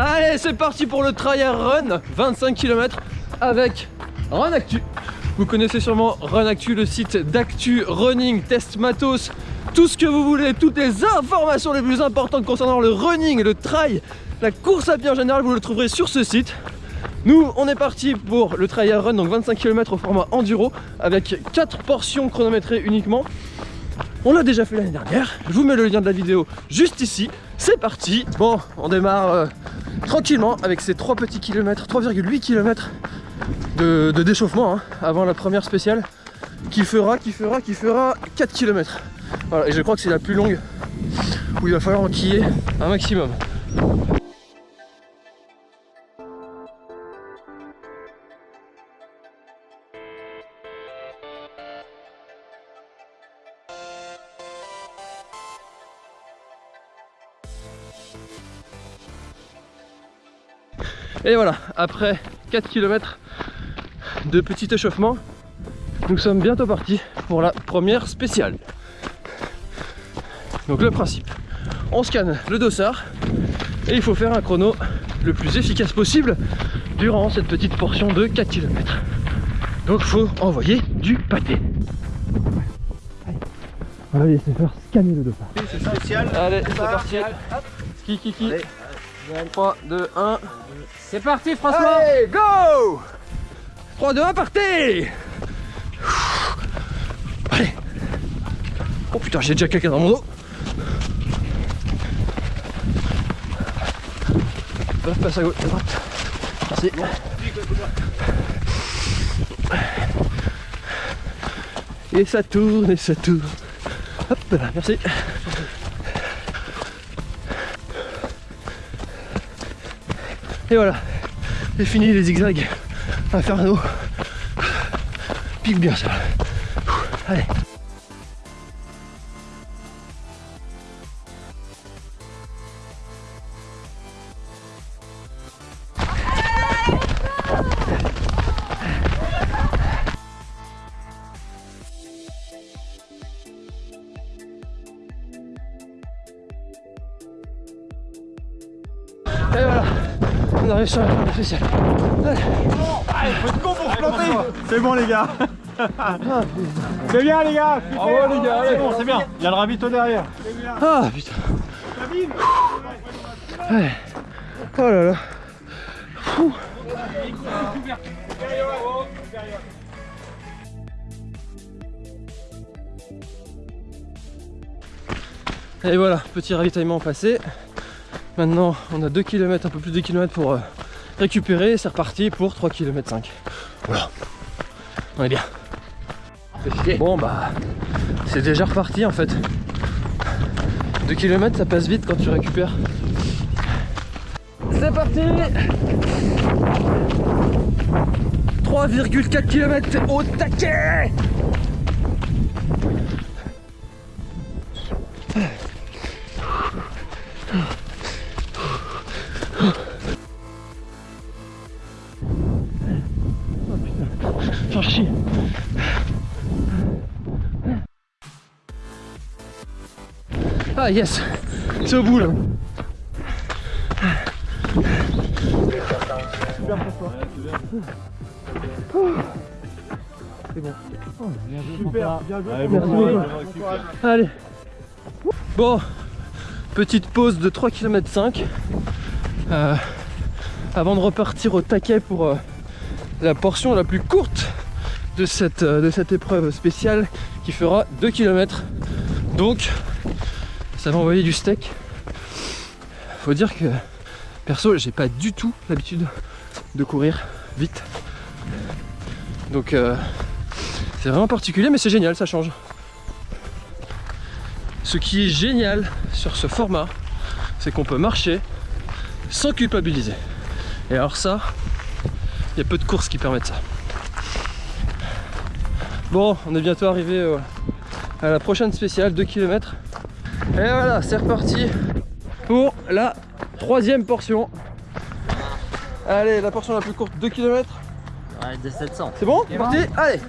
Allez, c'est parti pour le Trial Run, 25 km avec Run Actu. Vous connaissez sûrement Run Actu, le site d'actu, running, test matos, tout ce que vous voulez, toutes les informations les plus importantes concernant le running, le trail, la course à pied en général, vous le trouverez sur ce site. Nous, on est parti pour le trial run, donc 25 km au format enduro, avec 4 portions chronométrées uniquement. On l'a déjà fait l'année dernière, je vous mets le lien de la vidéo juste ici. C'est parti Bon, on démarre euh, tranquillement avec ces 3 petits kilomètres, 3,8 km de, d'échauffement hein, avant la première spéciale qui fera, qui fera, qui fera 4 km. Voilà, et je crois que c'est la plus longue où il va falloir enquiller un maximum. Et voilà, après 4 km de petit échauffement, nous sommes bientôt partis pour la première spéciale. Donc le principe, on scanne le dossard et il faut faire un chrono le plus efficace possible durant cette petite portion de 4 km. Donc il faut envoyer du pâté. Va laisser faire scanner le dossard. C'est spécial. Allez, c'est parti. Qui, qui, qui 3, 2, 1. C'est parti François Allez, go 3, 2, 1, partez Allez Oh putain, j'ai déjà quelqu'un dans mon dos passe à gauche, à droite. Merci. Et ça tourne, et ça tourne. Hop là, merci. Et voilà, c'est fini les zigzags infernaux. Pique bien ça. Allez. Arrive sur la fin spéciale. Allez. Faut être con pour se planter C'est bon les gars C'est bien les gars Bravo les gars, allez. C'est bon, c'est bien Il y a le ravito derrière Ah putain. Allez. Oh là là. Fou. Et voilà, petit ravitaillement passé. Maintenant, on a 2 km, un peu plus de 2 km pour euh, récupérer. C'est reparti pour 3 km 5. Voilà. On est bien. Bon bah, c'est déjà reparti en fait. 2 km ça passe vite quand tu récupères. C'est parti 3,4 km au taquet Ah yes. C'est au bout là. Super, bien joué Merci beaucoup. Allez. Bon Petite pause de 3 km 5 Avant de repartir au taquet pour euh, la portion la plus courte de cette, euh, de cette épreuve spéciale qui fera 2 km donc ça va envoyer du steak. Faut dire que perso j'ai pas du tout l'habitude de courir vite. Donc euh, c'est vraiment particulier mais c'est génial ça change. Ce qui est génial sur ce format c'est qu'on peut marcher sans culpabiliser. Et alors ça il y a peu de courses qui permettent ça. Bon on est bientôt arrivé euh, à la prochaine spéciale 2 km et voilà c'est reparti pour la troisième portion allez la portion la plus courte 2 km Ouais, de 700. c'est bon C'est parti Allez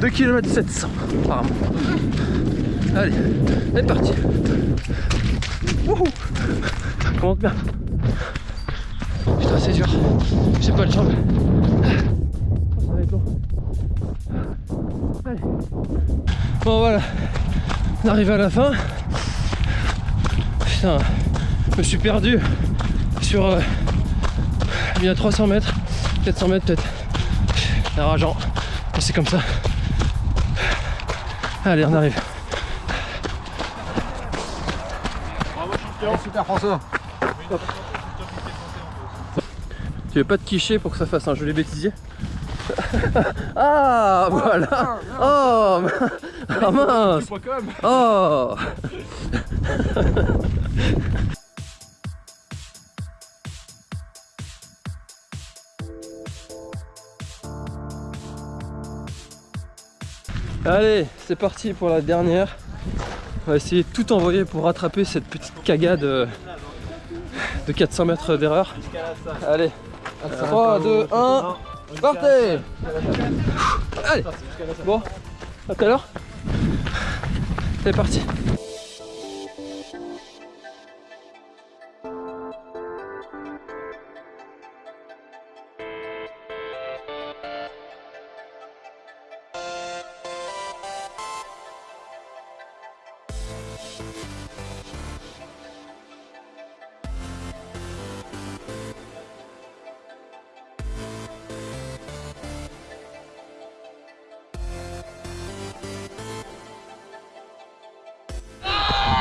2 km 700 apparemment Allez, c'est parti Wouhou Ça commence bien Putain, c'est dur. J'ai pas le jambe. Oh, ça va être long. Allez. Bon, voilà. On arrive à la fin. Putain, je me suis perdu sur euh, bien 300 mètres, 400 mètres peut-être. C'est rageant, mais c'est comme ça. Allez, on arrive. Super François. Tu veux pas te quicher pour que ça fasse un joli bêtisier Ah voilà Oh Ah mince Oh. Allez, c'est parti pour la dernière. On va essayer de tout envoyer pour rattraper cette petite cagade euh, de 400 mètres d'erreur. Allez, 3, 2, 1, partez. Allez Bon, à tout à l'heure C'est parti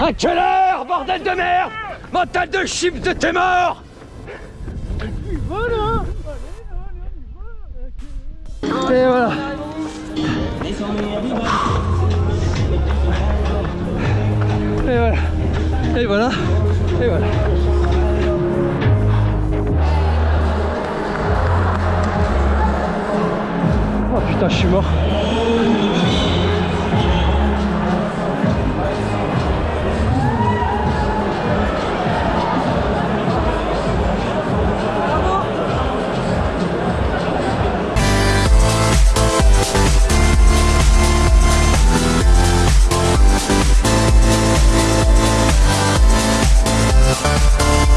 À quelle heure, bordel de merde. Mental de chip de tes morts. Et voilà. Et voilà. Et voilà. Et voilà. Oh putain je suis mort